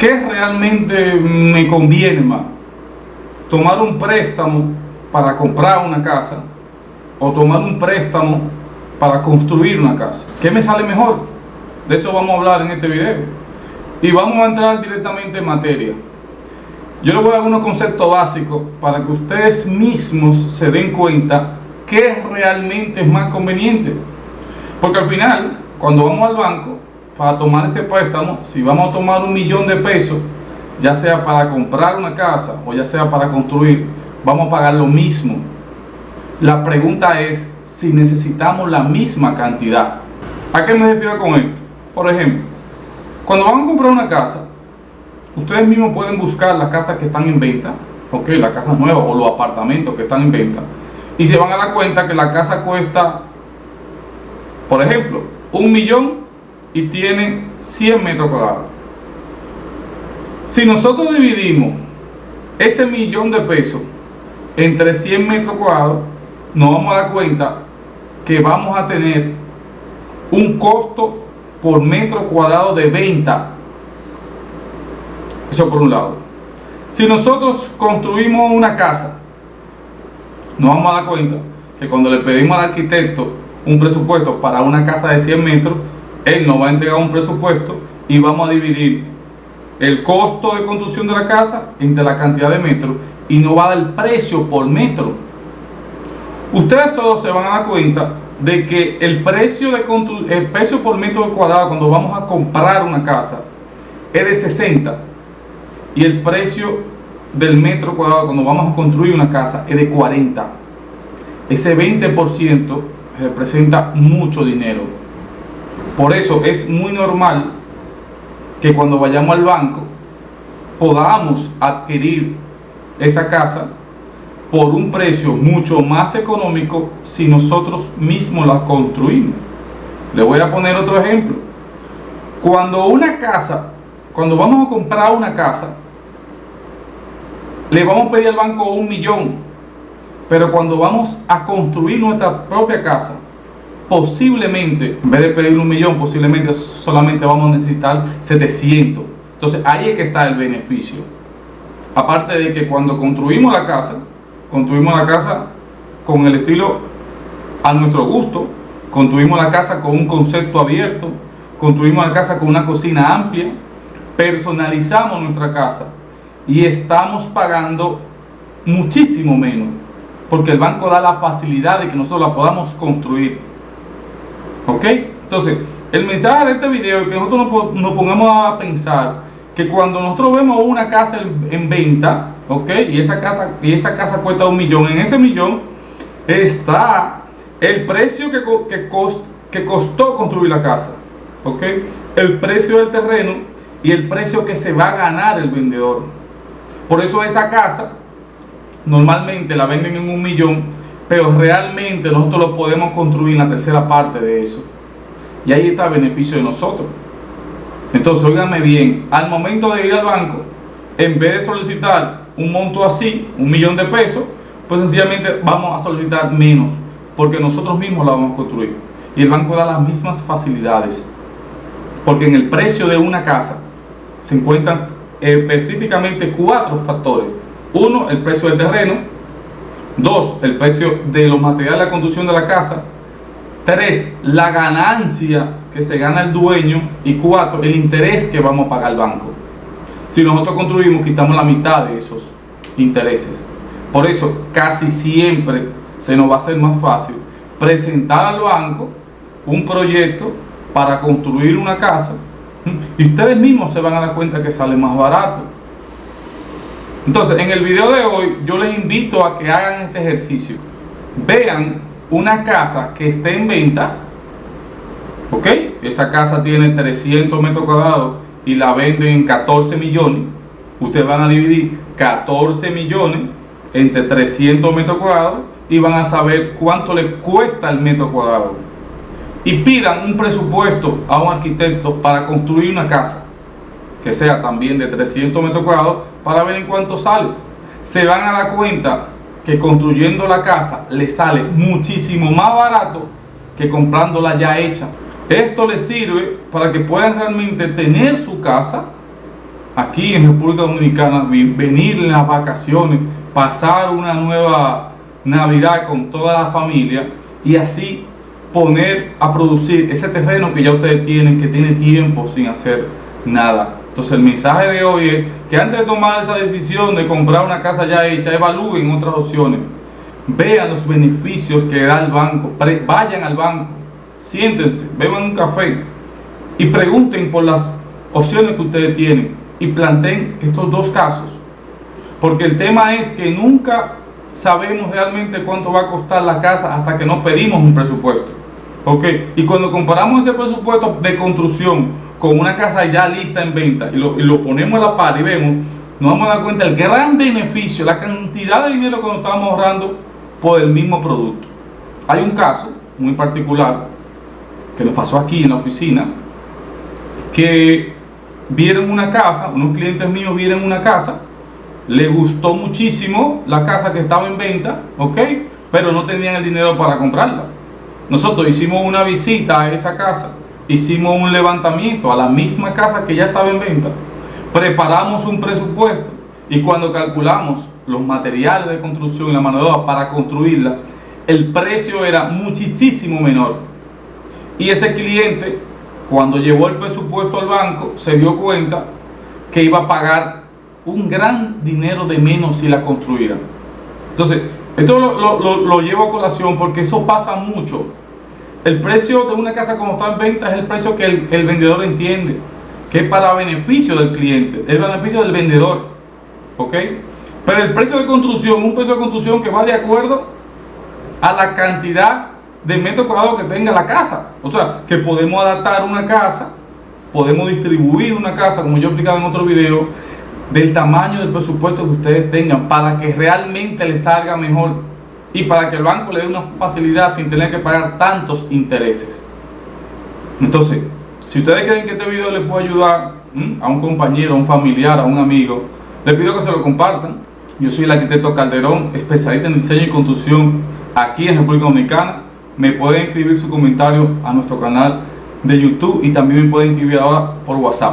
¿qué realmente me conviene más? ¿Tomar un préstamo para comprar una casa o tomar un préstamo para construir una casa? ¿Qué me sale mejor? De eso vamos a hablar en este video. Y vamos a entrar directamente en materia. Yo les voy a dar unos conceptos básicos para que ustedes mismos se den cuenta qué realmente es más conveniente. Porque al final, cuando vamos al banco para tomar ese préstamo, si vamos a tomar un millón de pesos, ya sea para comprar una casa o ya sea para construir, vamos a pagar lo mismo. La pregunta es si necesitamos la misma cantidad. ¿A qué me refiero con esto? Por ejemplo, cuando van a comprar una casa, ustedes mismos pueden buscar las casas que están en venta, ok, las casas nuevas o los apartamentos que están en venta, y se van a dar cuenta que la casa cuesta, por ejemplo, un millón y tiene 100 metros cuadrados. Si nosotros dividimos ese millón de pesos entre 100 metros cuadrados, nos vamos a dar cuenta que vamos a tener un costo por metro cuadrado de venta eso por un lado. Si nosotros construimos una casa, nos vamos a dar cuenta que cuando le pedimos al arquitecto un presupuesto para una casa de 100 metros, él nos va a entregar un presupuesto y vamos a dividir el costo de construcción de la casa entre la cantidad de metros y nos va a dar el precio por metro. Ustedes solo se van a dar cuenta de que el precio, de el precio por metro cuadrado cuando vamos a comprar una casa es de 60 y el precio del metro cuadrado cuando vamos a construir una casa es de 40. Ese 20% representa mucho dinero. Por eso es muy normal que cuando vayamos al banco podamos adquirir esa casa por un precio mucho más económico si nosotros mismos la construimos. Le voy a poner otro ejemplo. Cuando una casa cuando vamos a comprar una casa, le vamos a pedir al banco un millón, pero cuando vamos a construir nuestra propia casa, posiblemente, en vez de pedir un millón, posiblemente solamente vamos a necesitar 700. Entonces ahí es que está el beneficio. Aparte de que cuando construimos la casa, construimos la casa con el estilo a nuestro gusto, construimos la casa con un concepto abierto, construimos la casa con una cocina amplia, personalizamos nuestra casa y estamos pagando muchísimo menos porque el banco da la facilidad de que nosotros la podamos construir ok entonces el mensaje de este video es que nosotros nos pongamos a pensar que cuando nosotros vemos una casa en venta ok y esa casa, y esa casa cuesta un millón en ese millón está el precio que, que, que costó construir la casa ok el precio del terreno y el precio que se va a ganar el vendedor. Por eso esa casa normalmente la venden en un millón, pero realmente nosotros lo podemos construir en la tercera parte de eso. Y ahí está el beneficio de nosotros. Entonces, óigame bien, al momento de ir al banco, en vez de solicitar un monto así, un millón de pesos, pues sencillamente vamos a solicitar menos, porque nosotros mismos la vamos a construir. Y el banco da las mismas facilidades. Porque en el precio de una casa se encuentran específicamente cuatro factores. Uno, el precio del terreno. Dos, el precio de los materiales de construcción de la casa. Tres, la ganancia que se gana el dueño. Y cuatro, el interés que vamos a pagar al banco. Si nosotros construimos, quitamos la mitad de esos intereses. Por eso, casi siempre se nos va a hacer más fácil presentar al banco un proyecto para construir una casa y ustedes mismos se van a dar cuenta que sale más barato. Entonces, en el video de hoy, yo les invito a que hagan este ejercicio. Vean una casa que esté en venta. ¿Ok? Esa casa tiene 300 metros cuadrados y la venden en 14 millones. Ustedes van a dividir 14 millones entre 300 metros cuadrados y van a saber cuánto le cuesta el metro cuadrado y pidan un presupuesto a un arquitecto para construir una casa que sea también de 300 metros cuadrados para ver en cuánto sale. Se van a dar cuenta que construyendo la casa le sale muchísimo más barato que comprándola ya hecha. Esto les sirve para que puedan realmente tener su casa aquí en República Dominicana, venir en las vacaciones, pasar una nueva Navidad con toda la familia y así poner a producir ese terreno que ya ustedes tienen, que tiene tiempo sin hacer nada. Entonces el mensaje de hoy es que antes de tomar esa decisión de comprar una casa ya hecha, evalúen otras opciones. Vean los beneficios que da el banco. Vayan al banco, siéntense, beban un café y pregunten por las opciones que ustedes tienen y planteen estos dos casos. Porque el tema es que nunca sabemos realmente cuánto va a costar la casa hasta que no pedimos un presupuesto. ¿Ok? Y cuando comparamos ese presupuesto de construcción con una casa ya lista en venta y lo, ponemos a la par y vemos, nos vamos a dar cuenta del gran beneficio, la cantidad de dinero que nos estamos ahorrando por el mismo producto. Hay un caso muy particular que nos pasó aquí en la oficina, que vieron una casa, unos clientes míos vieron una casa, le gustó muchísimo la casa que estaba en venta, ¿ok? Pero no tenían el dinero para comprarla. Nosotros hicimos una visita a esa casa, hicimos un levantamiento a la misma casa que ya estaba en venta, preparamos un presupuesto y cuando calculamos los materiales de construcción y la mano de obra para construirla, el precio era muchísimo menor. Y ese cliente, cuando llevó el presupuesto al banco, se dio cuenta que iba a pagar un gran dinero de menos si la construyera. Entonces, esto lo, llevo a colación porque eso pasa mucho. El precio de una casa como está en venta es el precio que el, vendedor entiende, que es para beneficio del cliente, el beneficio del vendedor. ¿Ok? Pero el precio de construcción, un precio de construcción que va de acuerdo a la cantidad de metros cuadrados que tenga la casa. O sea, que podemos adaptar una casa, podemos distribuir una casa, como yo he explicado en otro video, del tamaño del presupuesto que ustedes tengan para que realmente les salga mejor y para que el banco le dé una facilidad sin tener que pagar tantos intereses. Entonces, si ustedes creen que este video les puede ayudar a un compañero, a un familiar, a un amigo, les pido que se lo compartan. Yo soy el arquitecto Calderón, especialista en diseño y construcción aquí en República Dominicana. Me pueden escribir su comentario a nuestro canal de YouTube y también me pueden escribir ahora por WhatsApp.